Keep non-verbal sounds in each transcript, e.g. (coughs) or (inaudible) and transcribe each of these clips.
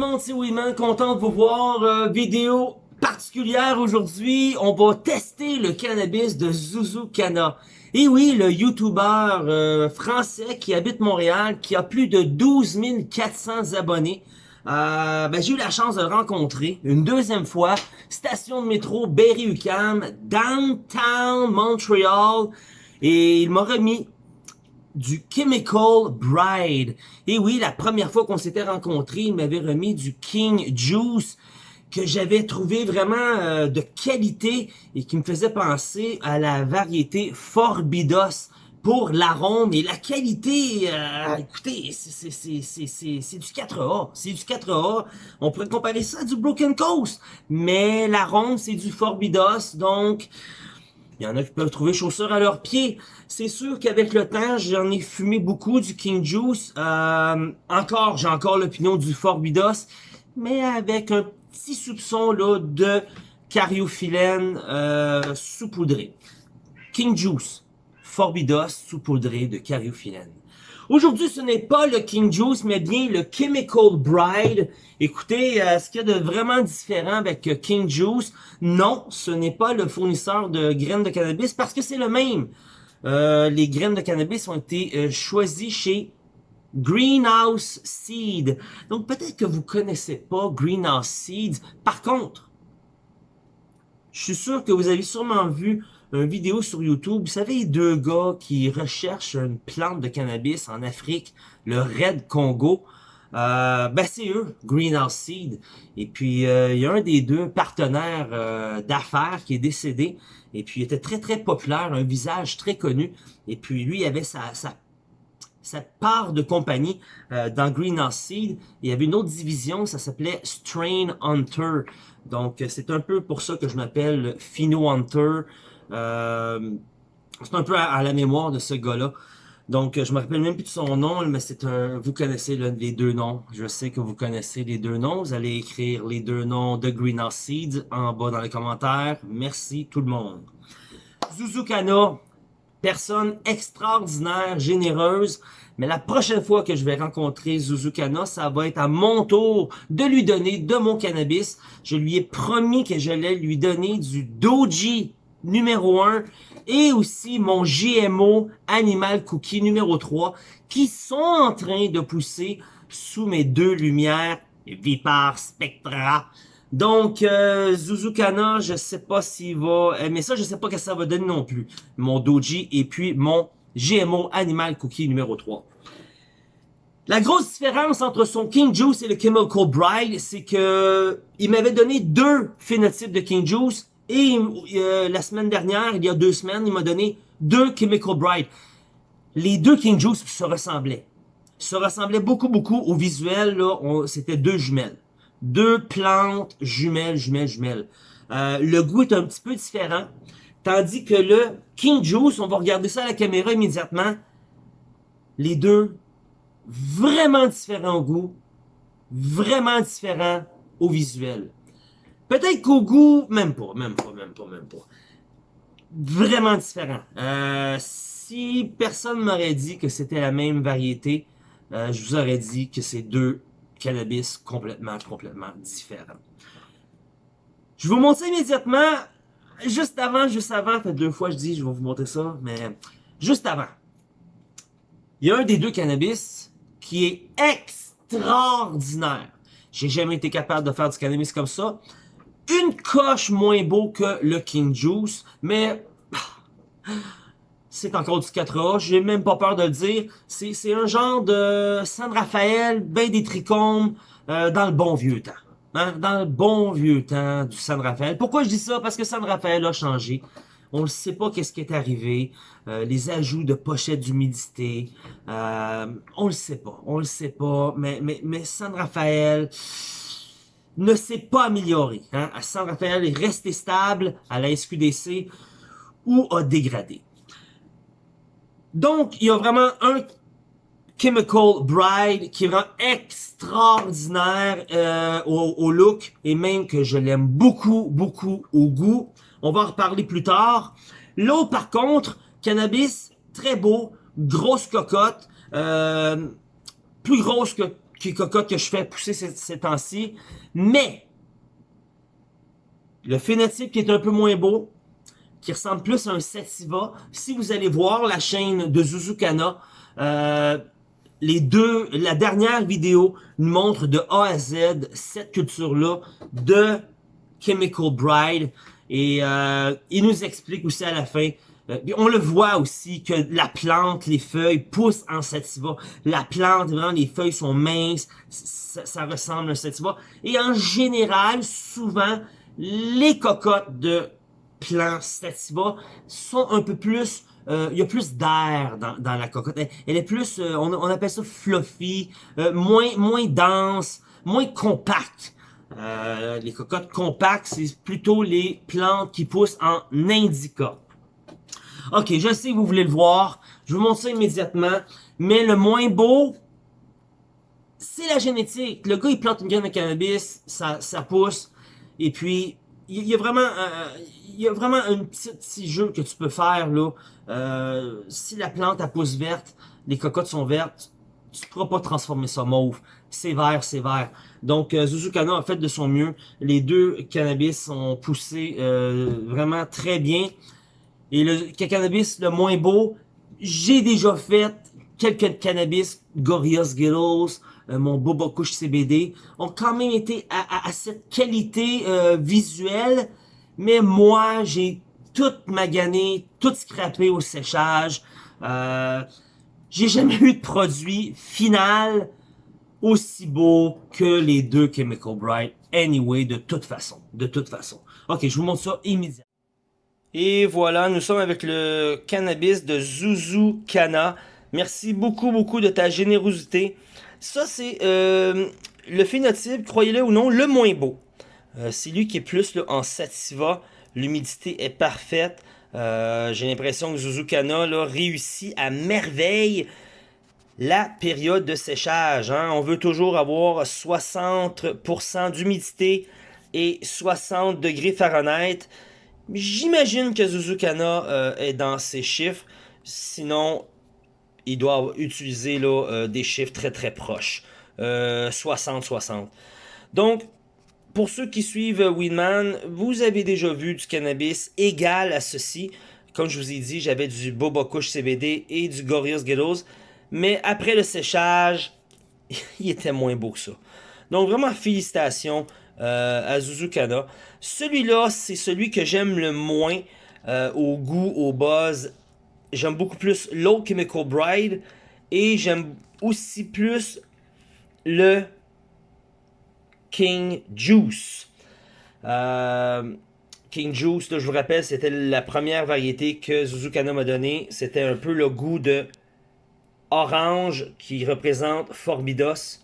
le monde, c'est Winman, content de vous voir. Euh, vidéo particulière aujourd'hui, on va tester le cannabis de Zuzu Cana. Et oui, le YouTuber euh, français qui habite Montréal, qui a plus de 12 400 abonnés. Euh, ben, j'ai eu la chance de le rencontrer une deuxième fois. Station de métro Berry-UQAM, downtown Montréal. Et il m'a remis du Chemical Bride. Et oui, la première fois qu'on s'était rencontrés, il m'avait remis du King Juice que j'avais trouvé vraiment euh, de qualité et qui me faisait penser à la variété Forbidos pour l'arôme. Et la qualité, euh, écoutez, c'est du 4A, c'est du 4A, on pourrait comparer ça à du Broken Coast, mais l'arôme c'est du Forbidos, donc il y en a qui peuvent trouver chaussures à leurs pieds. C'est sûr qu'avec le temps, j'en ai fumé beaucoup du King Juice. Euh, encore, j'ai encore l'opinion du Forbidos, mais avec un petit soupçon là de cariophyllène euh, saupoudré. King Juice, Forbidos saupoudré de cariophyllène. Aujourd'hui, ce n'est pas le King Juice, mais bien le Chemical Bride. Écoutez, euh, ce qu'il y a de vraiment différent avec euh, King Juice, non, ce n'est pas le fournisseur de graines de cannabis parce que c'est le même. Euh, les graines de cannabis ont été choisies chez Greenhouse Seed. Donc peut-être que vous connaissez pas Greenhouse Seeds. Par contre, je suis sûr que vous avez sûrement vu une vidéo sur YouTube. Vous savez, deux gars qui recherchent une plante de cannabis en Afrique, le Red Congo. Euh, ben c'est eux, Greenhouse Seed. Et puis, euh, il y a un des deux partenaires euh, d'affaires qui est décédé. Et puis, il était très, très populaire, un visage très connu. Et puis, lui, il avait sa, sa, sa part de compagnie euh, dans Greenhouse Seed. Il y avait une autre division, ça s'appelait Strain Hunter. Donc, c'est un peu pour ça que je m'appelle Phino Hunter. Euh, c'est un peu à, la mémoire de ce gars-là. Donc, je me rappelle même plus de son nom, mais c'est un... Vous connaissez les deux noms. Je sais que vous connaissez les deux noms. Vous allez écrire les deux noms de Greenhouse Seeds en bas dans les commentaires. Merci tout le monde. Zuzukana, personne extraordinaire, généreuse. Mais la prochaine fois que je vais rencontrer Zuzukana, ça va être à mon tour de lui donner de mon cannabis. Je lui ai promis que j'allais lui donner du Doji numéro 1 et aussi mon GMO Animal Cookie numéro 3 qui sont en train de pousser sous mes deux lumières Vipar Spectra. Donc, euh, Zuzukana, je sais pas s'il va... Euh, mais ça, je sais pas que ça va donner non plus. Mon Doji et puis mon GMO Animal Cookie numéro 3. La grosse différence entre son King Juice et le Chemical Bride, c'est que il m'avait donné deux phénotypes de King Juice et euh, la semaine dernière, il y a deux semaines, il m'a donné deux Chemical Bright. Les deux King Juice se ressemblaient. Se ressemblaient beaucoup, beaucoup au visuel. C'était deux jumelles. Deux plantes jumelles, jumelles, jumelles. Euh, le goût est un petit peu différent. Tandis que le King Juice, on va regarder ça à la caméra immédiatement. Les deux, vraiment différents au goût. Vraiment différents au visuel. Peut-être qu'au goût, même pas, même pas, même pas, même pas. Vraiment différent. Euh, si personne m'aurait dit que c'était la même variété, euh, je vous aurais dit que c'est deux cannabis complètement, complètement différents. Je vais vous montrer immédiatement, juste avant, juste avant, fait deux fois je dis je vais vous montrer ça, mais juste avant. Il y a un des deux cannabis qui est extraordinaire. J'ai jamais été capable de faire du cannabis comme ça une coche moins beau que le King Juice, mais (sighs) c'est encore du 4A, j'ai même pas peur de le dire. C'est un genre de San Rafael, ben des trichomes, euh, dans le bon vieux temps. Hein? Dans le bon vieux temps du San Rafael. Pourquoi je dis ça? Parce que San Rafael a changé. On ne sait pas qu'est-ce qui est arrivé. Euh, les ajouts de pochettes d'humidité. Euh, on le sait pas. On le sait pas. Mais, mais, mais San Rafael ne s'est pas amélioré. Hein? À San Rafael est resté stable à la SQDC ou a dégradé. Donc, il y a vraiment un Chemical Bride qui rend extraordinaire euh, au, look et même que je l'aime beaucoup, beaucoup au goût. On va en reparler plus tard. L'autre, par contre, cannabis, très beau, grosse cocotte, euh, plus grosse que qui cocotte que je fais pousser ces, temps-ci. Mais, le phénotype qui est un peu moins beau, qui ressemble plus à un sativa, si vous allez voir la chaîne de Zuzukana, euh, les deux, la dernière vidéo nous montre de A à Z cette culture-là de Chemical Bride. Et euh, il nous explique aussi à la fin on le voit aussi que la plante, les feuilles poussent en sativa. La plante, vraiment, les feuilles sont minces, ça, ressemble à un sativa. Et en général, souvent, les cocottes de plants sativa sont un peu plus... Euh, il y a plus d'air dans, la cocotte. Elle, est plus, euh, on, appelle ça fluffy, moins, moins dense, moins compacte. les cocottes compactes, c'est plutôt les plantes qui poussent en indica. Ok, je sais vous voulez le voir. Je vous montre ça immédiatement. Mais le moins beau, c'est la génétique. Le gars, il plante une graine de cannabis, ça, ça pousse. Et puis, il y a vraiment, euh, il y a vraiment un petit, jeu que tu peux faire là. Euh, si la plante, elle pousse verte, les cocottes sont vertes, tu ne pourras pas transformer ça mauve. C'est vert, c'est vert. Donc, euh, Zuzukana a fait de son mieux. Les deux cannabis ont poussé euh, vraiment très bien. Et le cannabis le moins beau, j'ai déjà fait quelques cannabis, Gorillaz Skittles, euh, mon Boba Kush CBD, ont quand même été à, cette qualité euh, visuelle, mais moi, j'ai tout magané, tout scrappé au séchage. Euh, j'ai jamais eu de produit final aussi beau que les deux Chemical Bright. Anyway, de toute façon, de toute façon. Ok, je vous montre ça immédiatement. Et voilà, nous sommes avec le cannabis de Zuzu Kana. Merci beaucoup, beaucoup de ta générosité. Ça, c'est euh, le phénotype, croyez-le ou non, le moins beau. Euh, c'est lui qui est plus en sativa. L'humidité est parfaite. Euh, j'ai l'impression que Zuzu Kana réussit à merveille la période de séchage. Hein. On veut toujours avoir 60% d'humidité et 60 degrés Fahrenheit. J'imagine que Zuzukana euh, est dans ces chiffres. Sinon, il doit utiliser là, euh, des chiffres très très proches. 60-60. Euh, Donc, pour ceux qui suivent Winman, vous avez déjà vu du cannabis égal à ceci. Comme je vous ai dit, j'avais du Boba Kush CBD et du Gorillaz Ghettos. Mais après le séchage, (laughs) il était moins beau que ça. Donc vraiment, félicitations à Zuzukana. Celui-là, c'est celui que j'aime le moins euh, au goût, au buzz. J'aime beaucoup plus Low Chemical Bride et j'aime aussi plus le King Juice. Euh, King Juice, je vous rappelle, c'était la première variété que Zuzukana m'a donné. C'était un peu le goût de orange qui représente Forbidos.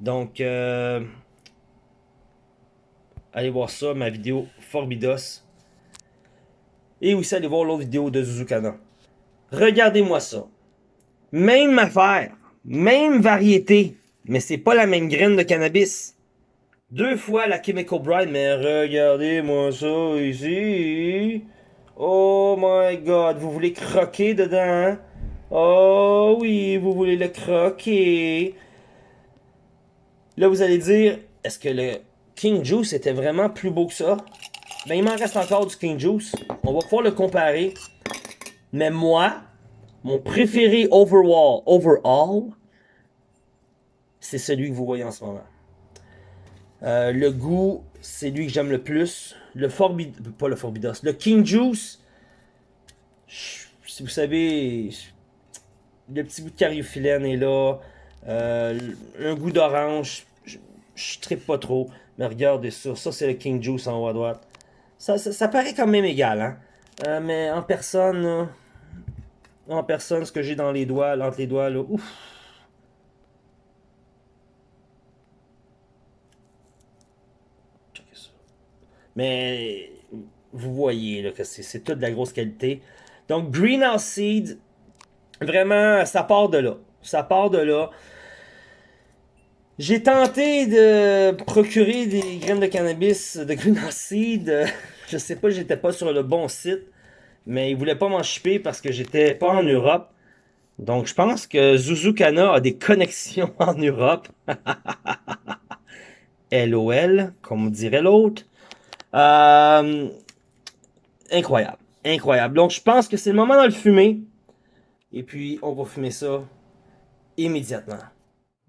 Donc, euh, Allez voir ça, ma vidéo Forbidos. Et aussi allez voir l'autre vidéo de Zuzukana. Regardez-moi ça. Même affaire. Même variété. Mais c'est pas la même graine de cannabis. Deux fois la Chemical Bride, mais regardez-moi ça ici. Oh my god, vous voulez croquer dedans, hein? Oh oui, vous voulez le croquer. Là, vous allez dire, est-ce que le King Juice était vraiment plus beau que ça. Ben, il m'en reste encore du King Juice. On va pouvoir le comparer. Mais moi, mon préféré overall, overall c'est celui que vous voyez en ce moment. Euh, le goût, c'est lui que j'aime le plus. Le Forbidos, pas le Forbidos, le King Juice, si vous savez, le petit goût de cariophyllène est là. Euh, un goût d'orange, je, je tripe pas trop. Mais regardez ça, ça c'est le King Juice en haut à droite. Ça, paraît quand même égal, hein. Euh, mais en personne, en personne, ce que j'ai dans les doigts, entre les doigts, là, ouf. Mais vous voyez là, que c'est toute de la grosse qualité. Donc Greenhouse Seed, vraiment, ça part de là. Ça part de là. J'ai tenté de procurer des graines de cannabis de Green Seed. Je sais pas, j'étais pas sur le bon site. Mais ils voulaient pas m'en chipper parce que j'étais pas en Europe. Donc, je pense que Zuzukana a des connexions (laughs) en Europe. (laughs) LOL, comme dirait l'autre. Euh, incroyable. Incroyable. Donc, je pense que c'est le moment de le fumer. Et puis, on va fumer ça immédiatement.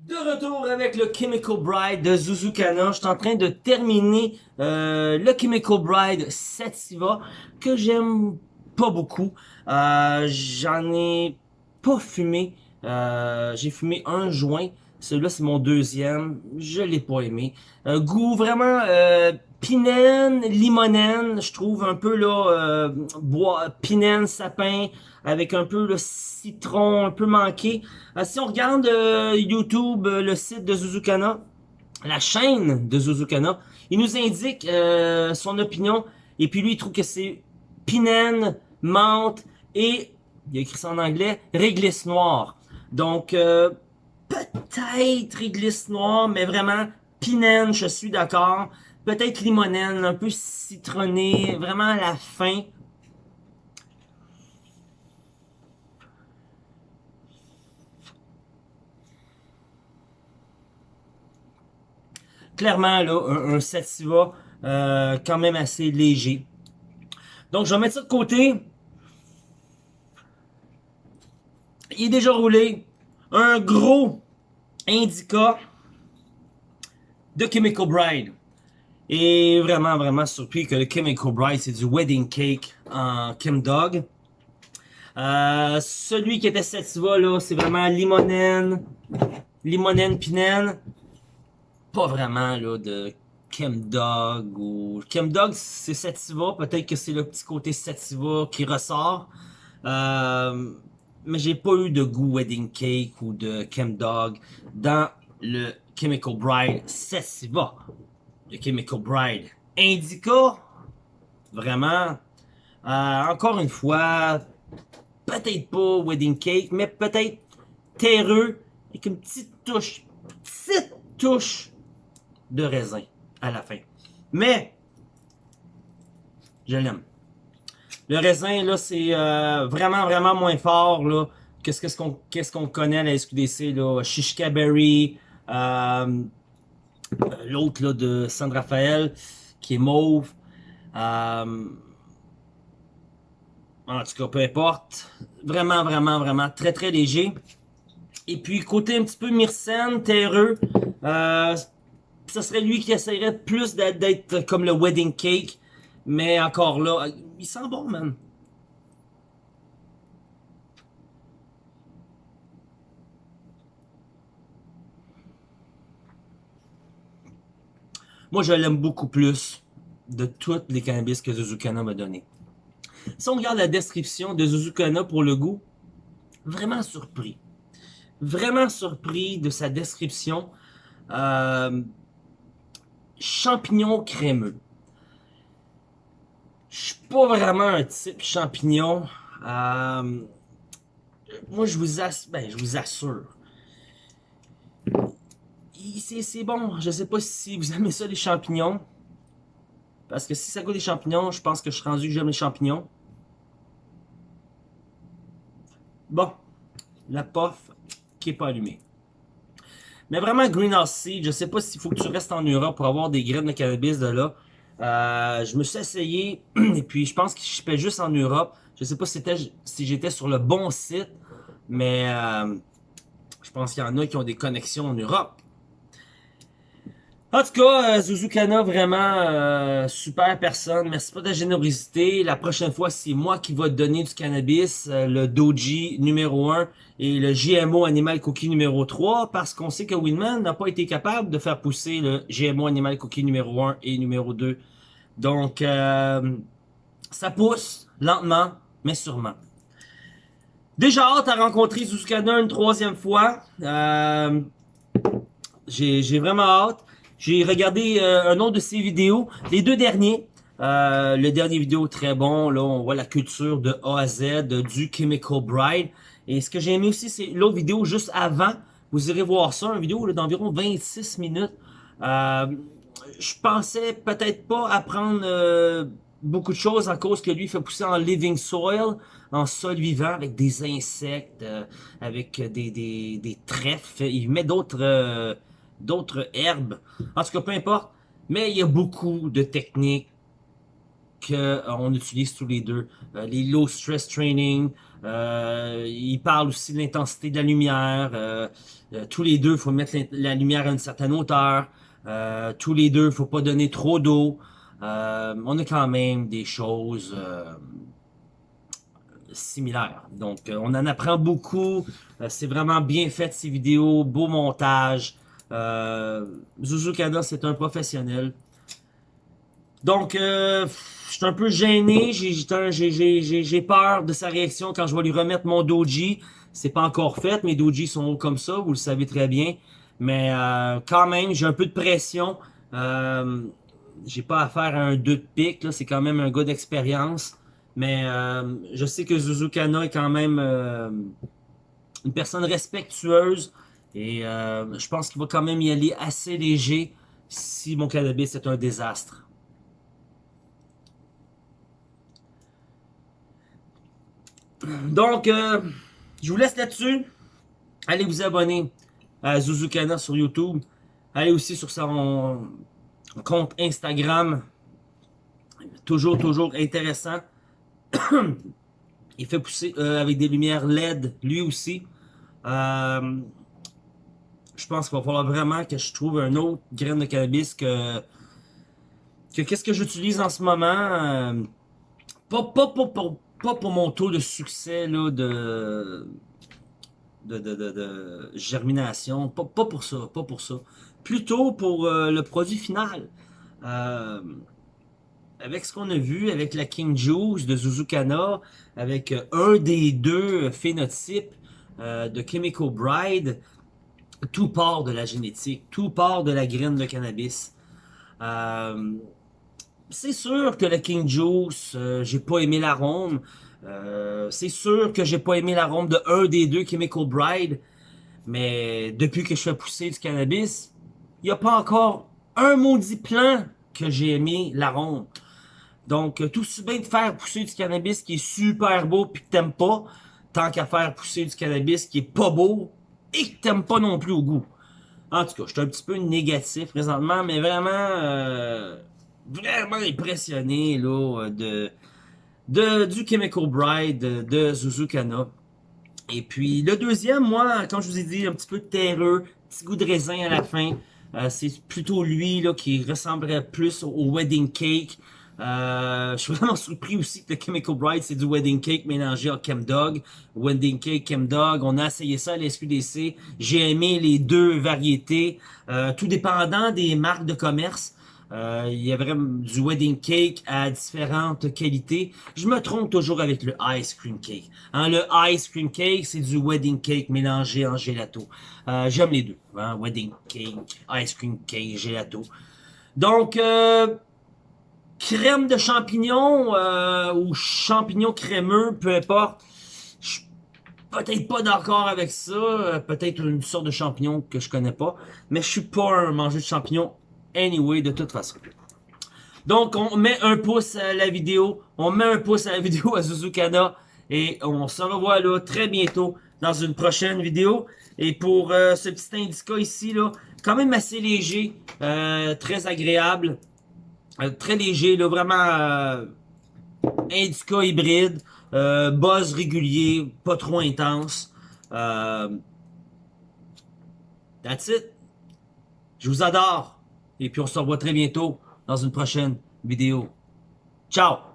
De retour avec le Chemical Bride de Zuzukana. Je suis en train de terminer euh, le Chemical Bride Sativa que j'aime pas beaucoup. Euh, J'en ai pas fumé. Euh, J'ai fumé un joint. Celui-là, c'est mon deuxième. Je l'ai pas aimé. Euh, goût vraiment euh, pinène, limonène. Je trouve un peu là euh, bois, pinène, sapin, avec un peu le citron un peu manqué. Euh, si on regarde euh, YouTube, euh, le site de Zuzukana, la chaîne de Zuzukana, il nous indique son opinion. Et puis lui, il trouve que c'est pinène, menthe et, il a écrit ça en anglais, réglisse noire. Donc, peut-être réglisse noire, mais vraiment pinène, je suis d'accord. Peut-être limonène, un peu citronné, vraiment à la fin. Clairement, là, un, un sativa euh, quand même assez léger. Donc, je vais mettre ça de côté. Il est déjà roulé. Un gros indica de Chemical Bride. Et vraiment, vraiment surpris que le Chemical Bride, c'est du wedding cake en Kim Dog. Euh, celui qui était sativa, là, c'est vraiment limonène, limonène pinène. Pas vraiment, là, de Chemdog ou... Chemdog, c'est sativa. Peut-être que c'est le petit côté sativa qui ressort. Euh, mais j'ai pas eu de goût wedding cake ou de Chemdog dans le Chemical Bride sativa. Le Chemical Bride Indica, vraiment, euh, encore une fois, peut-être pas wedding cake, mais peut-être terreux avec une petite touche, petite touche de raisin à la fin. Mais, je l'aime. Le raisin, là, c'est euh, vraiment, vraiment moins fort, là, que ce qu'on connaît à la SQDC, là. Shishka Berry, euh, l'autre, là, de San Rafael, qui est mauve. Euh, en tout cas, peu importe. Vraiment, vraiment, vraiment très, très léger. Et puis, côté un petit peu myrcène, terreux, ça serait lui qui essaierait plus d'être comme le wedding cake. Mais encore là, il sent bon, man. Moi, je l'aime beaucoup plus de toutes les cannabis que Zuzukana m'a donné. Si on regarde la description de Zuzukana pour le goût, vraiment surpris. Vraiment surpris de sa description. Euh, champignon crémeux. Je suis pas vraiment un type champignon. Euh, moi, je vous, assure, ben, assure. C'est bon. Je sais pas si vous aimez ça, les champignons. Parce que si ça goûte des champignons, je pense que je suis rendu que j'aime les champignons. Bon. La pof qui est pas allumée. Mais vraiment, Greenhouse Seed, je sais pas s'il faut que tu restes en Europe pour avoir des graines de cannabis de là. Euh, je me suis essayé, (clears throat) et puis je pense que je juste en Europe. Je sais pas si, si j'étais sur le bon site, mais euh, je pense qu'il y en a qui ont des connexions en Europe. En tout cas, euh, Zuzukana, vraiment euh, super personne. Merci pour ta générosité. La prochaine fois, c'est moi qui va te donner du cannabis, euh, le Doji numéro 1 et le GMO Animal Cookie numéro 3, parce qu'on sait que Winman n'a pas été capable de faire pousser le GMO Animal Cookie numéro 1 et numéro 2. Donc, euh, ça pousse lentement, mais sûrement. Déjà hâte à rencontrer Zuzukana une troisième fois. Euh, J'ai vraiment hâte. J'ai regardé euh, un autre de ses vidéos, les deux derniers. Euh, le dernier vidéo très bon, là on voit la culture de A à Z du Chemical Bride. Et ce que j'ai aimé aussi, c'est l'autre vidéo juste avant. Vous irez voir ça, une vidéo d'environ 26 minutes. Euh, je pensais peut-être pas apprendre euh, beaucoup de choses à cause que lui fait pousser en living soil, en sol vivant, avec des insectes, euh, avec des, des, des, trèfles. Il met d'autres euh, d'autres herbes. En tout cas, peu importe. Mais il y a beaucoup de techniques qu'on utilise tous les deux. les low stress training, il parle aussi de l'intensité de la lumière. tous les deux, il faut mettre la lumière à une certaine hauteur. tous les deux, il faut pas donner trop d'eau. Euh, on a quand même des choses euh, similaires. Donc, euh, on en apprend beaucoup. c'est vraiment bien fait, ces vidéos. Beau montage. Zuzu Kana, c'est un professionnel. Donc, je suis un peu gêné. J'ai peur de sa réaction quand je vais lui remettre mon doji. C'est pas encore fait. Mes doji sont comme ça, vous le savez très bien. Mais quand même, j'ai un peu de pression. Euh, j'ai pas affaire à un 2 de pique, c'est quand même un gars d'expérience. Mais euh, je sais que Zuzukana est quand même euh, une personne respectueuse. Et euh, je pense qu'il va quand même y aller assez léger si mon cannabis est un désastre. Donc, je vous laisse là-dessus. Allez vous abonner à Zuzukana sur YouTube. Allez aussi sur son compte Instagram. Toujours, toujours intéressant. (coughs) Il fait pousser euh, avec des lumières LED, lui aussi. Euh, je pense qu'il va falloir vraiment que je trouve un autre graine de cannabis que... que qu'est-ce que j'utilise en ce moment. Euh, pas, pas, pas, pour mon taux de succès là, de, de, de, germination. Pas, pas pour ça, pas pour ça plutôt pour euh, le produit final. Euh, avec ce qu'on a vu avec la King Juice de Zuzukana, avec un des deux phénotypes de Chemical Bride, tout part de la génétique, tout part de la graine de cannabis. c'est sûr que la King Juice, j'ai pas aimé l'arôme. c'est sûr que j'ai pas aimé l'arôme de un des deux Chemical Bride. Mais depuis que je fais pousser du cannabis, il n'y a pas encore un maudit plan que j'ai aimé l'arôme. Donc, euh, tout si bien de faire pousser du cannabis qui est super beau puis que t'aimes pas, tant qu'à faire pousser du cannabis qui est pas beau et que t'aimes pas non plus au goût. En tout cas, je suis un petit peu négatif présentement, mais vraiment, euh, vraiment impressionné là de, de du Chemical Bride de, Zuzukana. Et puis le deuxième, moi, quand je vous ai dit, un petit peu terreux, petit goût de raisin à la fin. Euh, c'est plutôt lui là qui ressemblerait plus au wedding cake. Euh, je suis vraiment surpris aussi que le Chemical Bride, c'est du wedding cake mélangé à Chemdog. Wedding cake, Chemdog, on a essayé ça à l'SQDC. J'ai aimé les deux variétés, euh, tout dépendant des marques de commerce. Euh, il y a vraiment du wedding cake à différentes qualités. Je me trompe toujours avec le ice cream cake. Hein, le ice cream cake, c'est du wedding cake mélangé en gelato. Euh, J'aime les deux. Hein, wedding cake, ice cream cake, gelato. Donc, euh, crème de champignons euh, ou champignons crémeux, peu importe. Je suis peut-être pas d'accord avec ça. Euh, peut-être une sorte de champignon que je connais pas. Mais je suis pas un mangeur de champignons anyway, de toute façon. Donc, on met un pouce à la vidéo. On met un pouce à la (laughs) vidéo à Zuzukana. Et on se revoit là très bientôt dans une prochaine vidéo. Et pour euh, ce petit indica ici, là, quand même assez léger, euh, très agréable, très léger, là, vraiment indica hybride, buzz régulier, pas trop intense. that's it. Je vous adore. Et puis on se revoit très bientôt dans une prochaine vidéo. Ciao!